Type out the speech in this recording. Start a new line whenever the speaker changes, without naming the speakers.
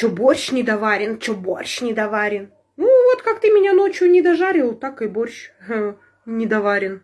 Чё борщ не доварен, чё борщ не доварен? Ну, вот как ты меня ночью не дожарил, так и борщ э, недоварен.